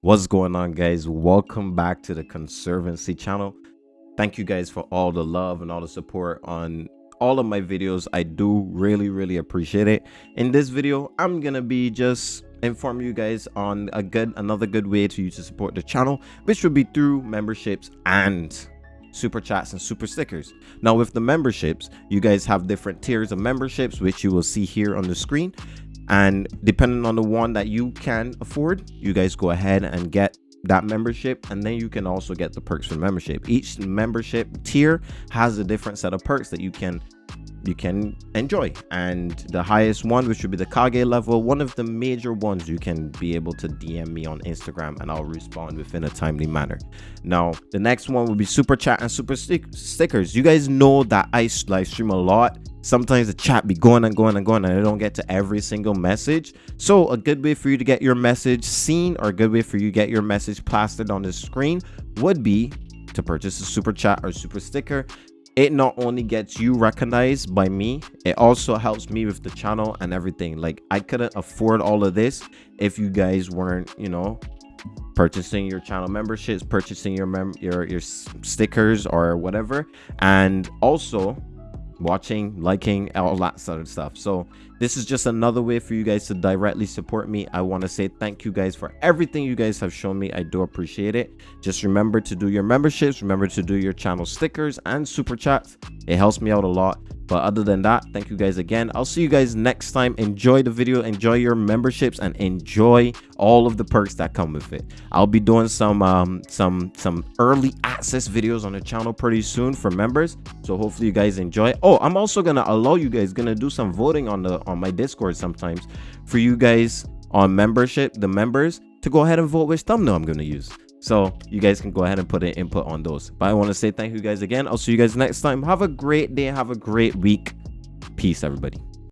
What's going on, guys? Welcome back to the Conservancy channel. Thank you guys for all the love and all the support on all of my videos. I do really, really appreciate it. In this video, I'm gonna be just inform you guys on a good another good way to you to support the channel, which would be through memberships and super chats and super stickers now with the memberships you guys have different tiers of memberships which you will see here on the screen and depending on the one that you can afford you guys go ahead and get that membership. And then you can also get the perks from membership. Each membership tier has a different set of perks that you can you can enjoy. And the highest one which would be the kage level one of the major ones you can be able to dm me on instagram and i'll respond within a timely manner. Now the next one will be super chat and super stick stickers. You guys know that i live stream a lot sometimes the chat be going and going and going and i don't get to every single message. So a good way for you to get your message seen or a good way for you to get your message plastered on the screen would be to purchase a super chat or super sticker. It not only gets you recognized by me it also helps me with the channel and everything. Like i couldn't afford all of this if you guys weren't you know purchasing your channel memberships purchasing your mem your your stickers or whatever. And also watching liking all that sort of stuff. So this is just another way for you guys to directly support me. I want to say thank you guys for everything you guys have shown me. I do appreciate it. Just remember to do your memberships remember to do your channel stickers and super chats. It helps me out a lot. But other than that thank you guys again. I'll see you guys next time. Enjoy the video enjoy your memberships and enjoy all of the perks that come with it. I'll be doing some um some some early access videos on the channel pretty soon for members. So hopefully you guys enjoy. Oh i'm also gonna allow you guys gonna do some voting on the on my discord sometimes for you guys on membership the members to go ahead and vote which thumbnail i'm gonna use. So you guys can go ahead and put an input on those. But i want to say thank you guys again. I'll see you guys next time. Have a great day. Have a great week. Peace everybody